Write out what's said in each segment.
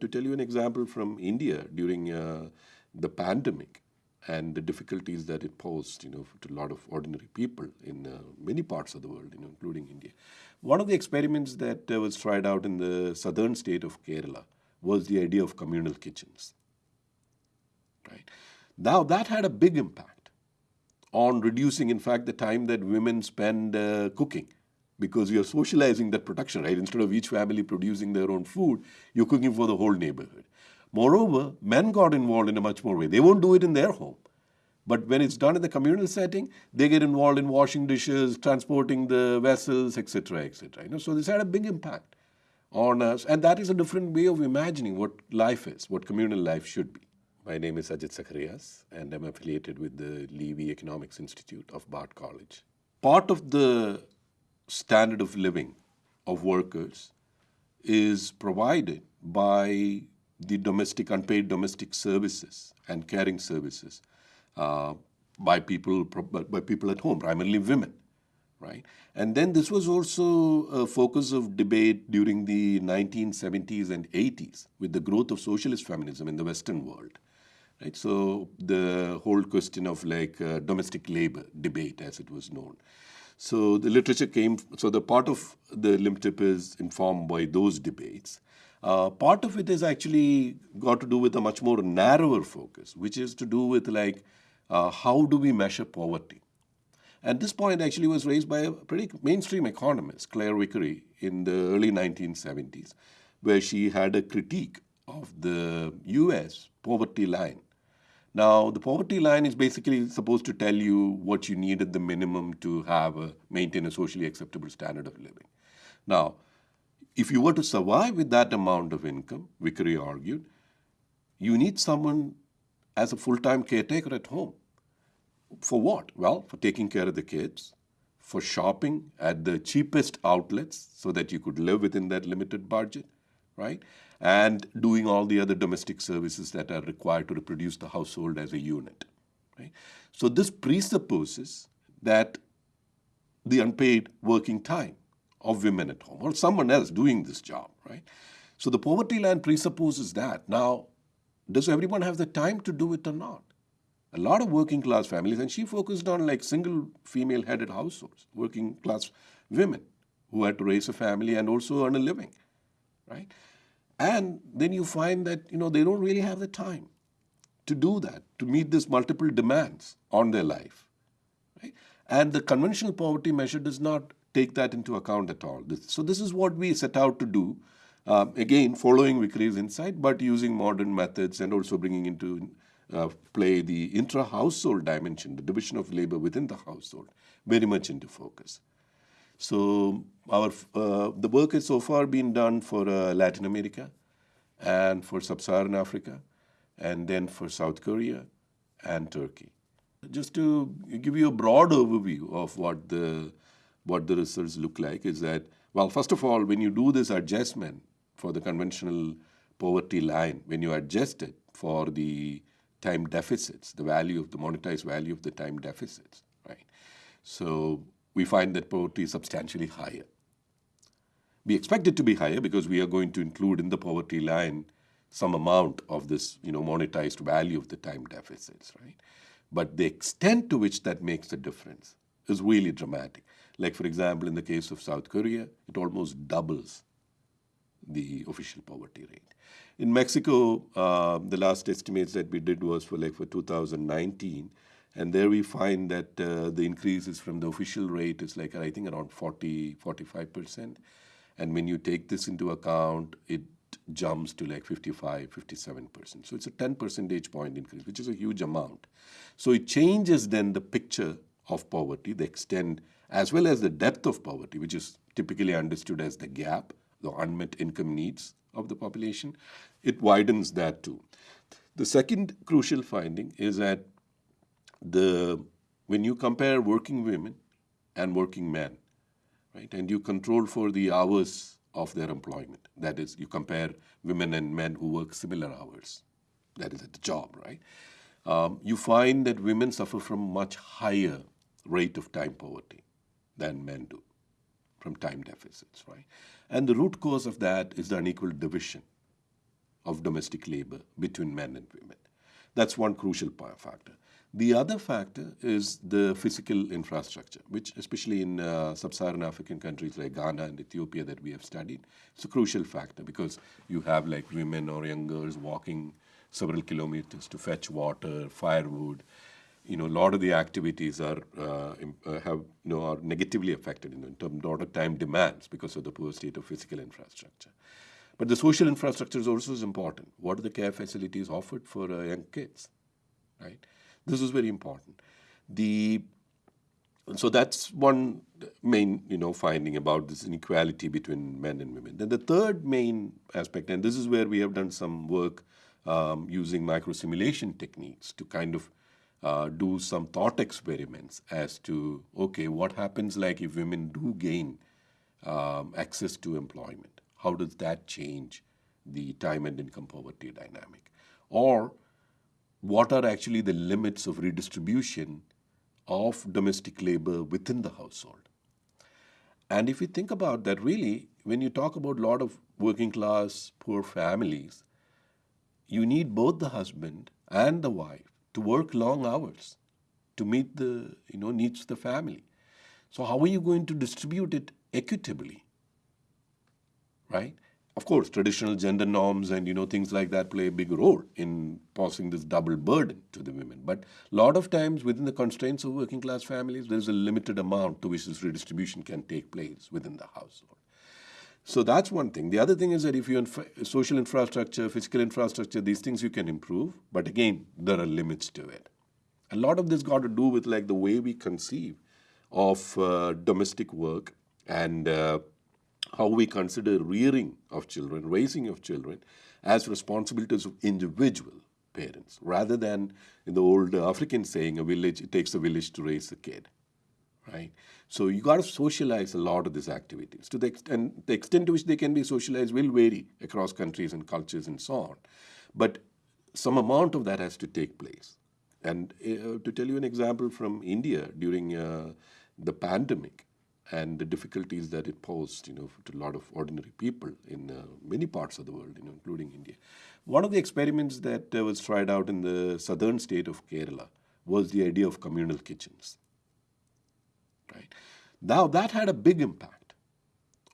To tell you an example from India during uh, the pandemic and the difficulties that it posed, you know, to a lot of ordinary people in uh, many parts of the world, you know, including India. One of the experiments that uh, was tried out in the southern state of Kerala was the idea of communal kitchens. Right now, that had a big impact on reducing, in fact, the time that women spend uh, cooking because you're socializing that production, right? Instead of each family producing their own food, you're cooking for the whole neighborhood. Moreover, men got involved in a much more way. They won't do it in their home. But when it's done in the communal setting, they get involved in washing dishes, transporting the vessels, etc., etc. You know, so this had a big impact on us, and that is a different way of imagining what life is, what communal life should be. My name is Ajit Zacharias, and I'm affiliated with the Levy Economics Institute of Bard College. Part of the standard of living of workers is provided by the domestic, unpaid domestic services and caring services uh, by people, by people at home, primarily women, right? And then this was also a focus of debate during the 1970s and 80s with the growth of socialist feminism in the Western world, right? So the whole question of like uh, domestic labor debate, as it was known. So the literature came, so the part of the LIMTIP is informed by those debates. Uh, part of it is actually got to do with a much more narrower focus, which is to do with like, uh, how do we measure poverty? And this point actually was raised by a pretty mainstream economist, Claire Vickery, in the early 1970s, where she had a critique of the US poverty line now, the poverty line is basically supposed to tell you what you need at the minimum to have a, maintain a socially acceptable standard of living. Now, if you were to survive with that amount of income, Vickery argued, you need someone as a full-time caretaker at home. For what? Well, for taking care of the kids, for shopping at the cheapest outlets so that you could live within that limited budget, right? And doing all the other domestic services that are required to reproduce the household as a unit. Right? So this presupposes that the unpaid working time of women at home or someone else doing this job, right? So the poverty line presupposes that. Now, does everyone have the time to do it or not? A lot of working class families, and she focused on like single female headed households, working class women who had to raise a family and also earn a living, right? And then you find that you know they don't really have the time to do that, to meet these multiple demands on their life. Right? And the conventional poverty measure does not take that into account at all. So this is what we set out to do, um, again, following Vickery's insight, but using modern methods and also bringing into uh, play the intra-household dimension, the division of labor within the household, very much into focus. So our uh, the work has so far been done for uh, Latin America and for Sub-Saharan Africa and then for South Korea and Turkey. Just to give you a broad overview of what the what the results look like is that, well, first of all, when you do this adjustment for the conventional poverty line, when you adjust it for the time deficits, the value of the monetized value of the time deficits, right? So we find that poverty is substantially higher. We expect it to be higher because we are going to include in the poverty line some amount of this you know, monetized value of the time deficits, right? But the extent to which that makes a difference is really dramatic. Like, for example, in the case of South Korea, it almost doubles the official poverty rate. In Mexico, uh, the last estimates that we did was for like for 2019, and there we find that uh, the increase is from the official rate is like, I think, around 40, 45%. And when you take this into account, it jumps to like 55, 57%. So it's a 10 percentage point increase, which is a huge amount. So it changes then the picture of poverty, the extent, as well as the depth of poverty, which is typically understood as the gap, the unmet income needs of the population. It widens that too. The second crucial finding is that the when you compare working women and working men, right, and you control for the hours of their employment, that is, you compare women and men who work similar hours, that is at the job, right, um, you find that women suffer from much higher rate of time poverty than men do from time deficits, right? And the root cause of that is the unequal division of domestic labor between men and women. That's one crucial factor. The other factor is the physical infrastructure, which especially in uh, sub-Saharan African countries like Ghana and Ethiopia that we have studied, it's a crucial factor because you have like women or young girls walking several kilometers to fetch water, firewood. You know, a lot of the activities are uh, uh have you know are negatively affected in, in terms of time demands because of the poor state of physical infrastructure. But the social infrastructure is also important. What are the care facilities offered for uh, young kids, right? This is very important. The so that's one main you know finding about this inequality between men and women. Then the third main aspect, and this is where we have done some work um, using microsimulation techniques to kind of uh, do some thought experiments as to okay, what happens like if women do gain um, access to employment? How does that change the time and income poverty dynamic? Or what are actually the limits of redistribution of domestic labor within the household. And if you think about that, really, when you talk about a lot of working class, poor families, you need both the husband and the wife to work long hours to meet the you know, needs of the family. So how are you going to distribute it equitably? Right? of course, traditional gender norms and you know things like that play a big role in passing this double burden to the women. But a lot of times, within the constraints of working class families, there's a limited amount to which this redistribution can take place within the household. So that's one thing. The other thing is that if you infra social infrastructure, physical infrastructure, these things you can improve, but again, there are limits to it. A lot of this got to do with like the way we conceive of uh, domestic work and uh, how we consider rearing of children, raising of children, as responsibilities of individual parents, rather than in the old African saying, a village, it takes a village to raise a kid, right? So you got to socialize a lot of these activities. To the extent, the extent to which they can be socialized will vary across countries and cultures and so on. But some amount of that has to take place. And uh, to tell you an example from India during uh, the pandemic, and the difficulties that it posed, you know, to a lot of ordinary people in uh, many parts of the world, you know, including India. One of the experiments that uh, was tried out in the southern state of Kerala was the idea of communal kitchens. Right now, that had a big impact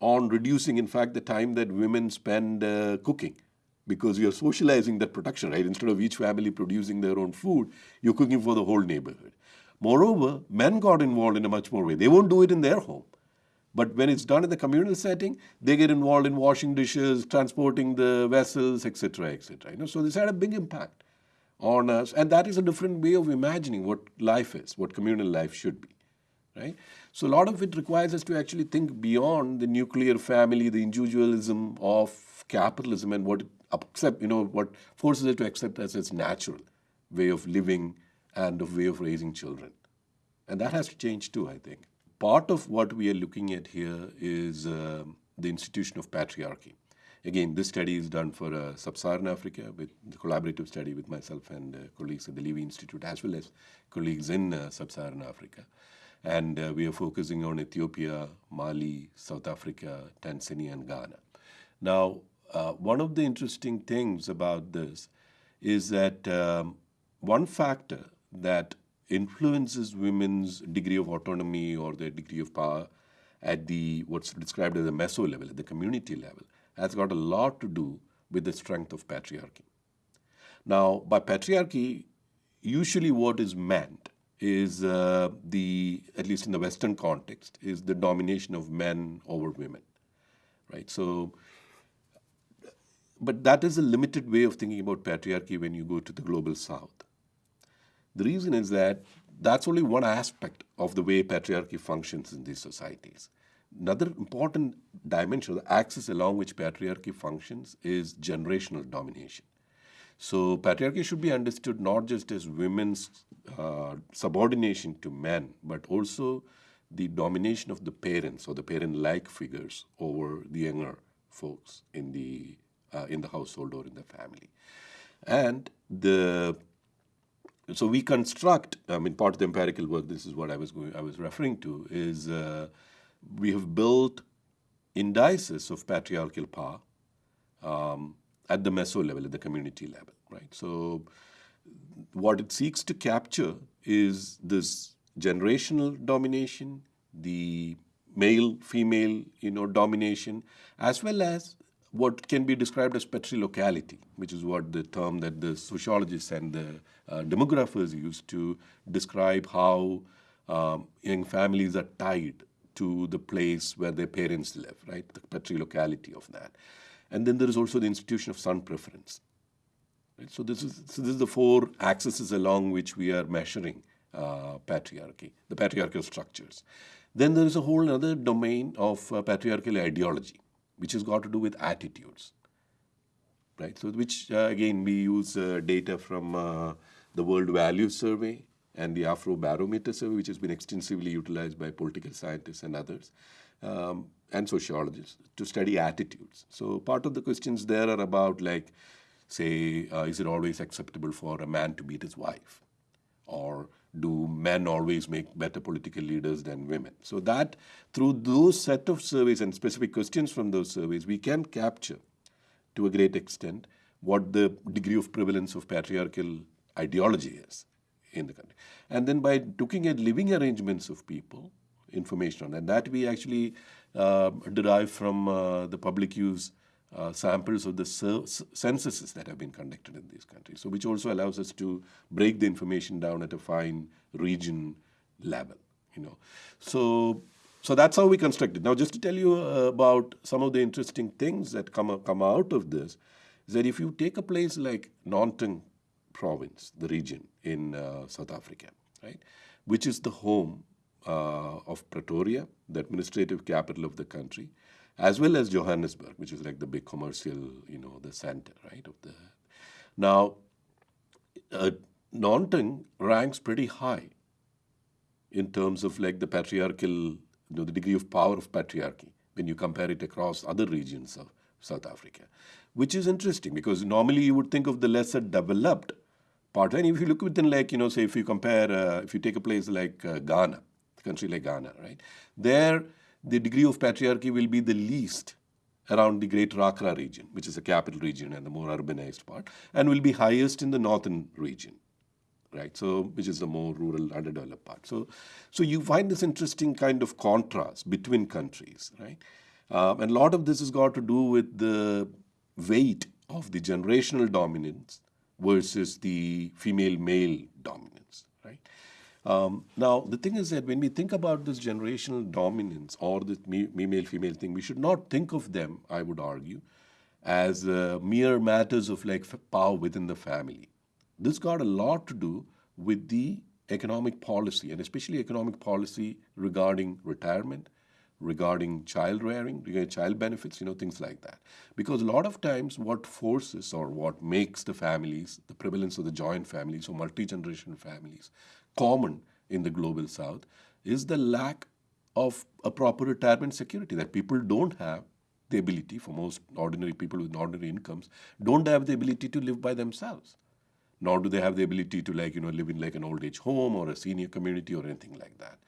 on reducing, in fact, the time that women spend uh, cooking because you're socializing that production, right? Instead of each family producing their own food, you're cooking for the whole neighborhood. Moreover, men got involved in a much more way. They won't do it in their home. But when it's done in the communal setting, they get involved in washing dishes, transporting the vessels, etc., etc. You know, so this had a big impact on us, and that is a different way of imagining what life is, what communal life should be, right? So a lot of it requires us to actually think beyond the nuclear family, the individualism of capitalism, and what accept, you know, what forces it to accept as its natural way of living and a way of raising children. And that has to change too, I think. Part of what we are looking at here is uh, the institution of patriarchy. Again, this study is done for uh, sub-Saharan Africa with the collaborative study with myself and uh, colleagues at the Levy Institute as well as colleagues in uh, sub-Saharan Africa. And uh, we are focusing on Ethiopia, Mali, South Africa, Tanzania, and Ghana. Now, uh, one of the interesting things about this is that um, one factor that influences women's degree of autonomy or their degree of power at the what's described as the meso level, at the community level, has got a lot to do with the strength of patriarchy. Now, by patriarchy, usually what is meant is uh, the, at least in the Western context, is the domination of men over women, right? So, but that is a limited way of thinking about patriarchy when you go to the global south. The reason is that that's only one aspect of the way patriarchy functions in these societies. Another important dimension, the axis along which patriarchy functions, is generational domination. So patriarchy should be understood not just as women's uh, subordination to men, but also the domination of the parents or the parent-like figures over the younger folks in the uh, in the household or in the family. And the so we construct, I mean, part of the empirical work, this is what I was going, I was referring to, is uh, we have built indices of patriarchal power um, at the meso level, at the community level, right? So what it seeks to capture is this generational domination, the male female you know domination as well as what can be described as patrilocality which is what the term that the sociologists and the uh, demographers use to describe how um, young families are tied to the place where their parents live right? The patrilocality of that. And then there is also the institution of son preference. Right? so this is so this is the four axes along which we are measuring uh, patriarchy the patriarchal structures. Then there is a whole other domain of uh, patriarchal ideology, which has got to do with attitudes. Right, so which uh, again we use uh, data from uh, the World Values Survey and the Afrobarometer Survey, which has been extensively utilized by political scientists and others, um, and sociologists to study attitudes. So part of the questions there are about like, say, uh, is it always acceptable for a man to beat his wife? Or do men always make better political leaders than women? So that through those set of surveys and specific questions from those surveys, we can capture to a great extent what the degree of prevalence of patriarchal ideology is in the country. And then by looking at living arrangements of people, information on that, that we actually uh, derive from uh, the public use uh, samples of the censuses that have been conducted in these countries. So which also allows us to break the information down at a fine region level, you know. So, so that's how we constructed. Now just to tell you uh, about some of the interesting things that come, come out of this, is that if you take a place like Gauteng province, the region in uh, South Africa, right, which is the home uh, of Pretoria, the administrative capital of the country, as well as Johannesburg, which is like the big commercial, you know, the center, right? Of the now, uh, ranks pretty high in terms of like the patriarchal, you know, the degree of power of patriarchy when you compare it across other regions of South Africa, which is interesting because normally you would think of the lesser developed part. And if you look within like, you know, say if you compare, uh, if you take a place like uh, Ghana, a country like Ghana, right? There, the degree of patriarchy will be the least around the Greater Accra region, which is the capital region and the more urbanized part, and will be highest in the northern region, right? So, which is the more rural, underdeveloped part. So, so you find this interesting kind of contrast between countries, right? Um, and a lot of this has got to do with the weight of the generational dominance versus the female-male dominance? Um, now, the thing is that when we think about this generational dominance or this male-female thing, we should not think of them, I would argue, as uh, mere matters of like power within the family. This got a lot to do with the economic policy, and especially economic policy regarding retirement, regarding child rearing, regarding child benefits, you know, things like that. Because a lot of times what forces or what makes the families, the prevalence of the joint families or multi-generation families, common in the global south is the lack of a proper retirement security that people don't have the ability for most ordinary people with ordinary incomes don't have the ability to live by themselves. Nor do they have the ability to like you know live in like an old age home or a senior community or anything like that.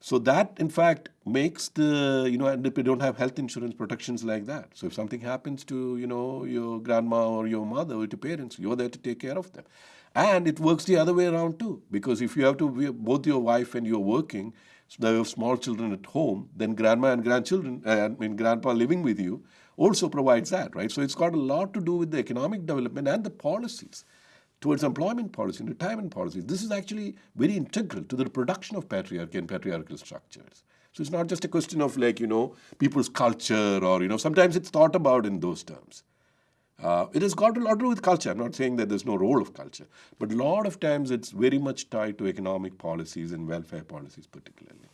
So that in fact makes the you know and they don't have health insurance protections like that. So if something happens to you know your grandma or your mother or your parents you're there to take care of them and it works the other way around too, because if you have to, be both your wife and you're working, so you have small children at home, then grandma and grandchildren, uh, I mean grandpa living with you, also provides that, right? So it's got a lot to do with the economic development and the policies towards employment policy and retirement policies. This is actually very integral to the production of patriarchy and patriarchal structures. So it's not just a question of like, you know, people's culture or, you know, sometimes it's thought about in those terms. Uh, it has got a lot to do with culture. I'm not saying that there's no role of culture, but a lot of times it's very much tied to economic policies and welfare policies particularly.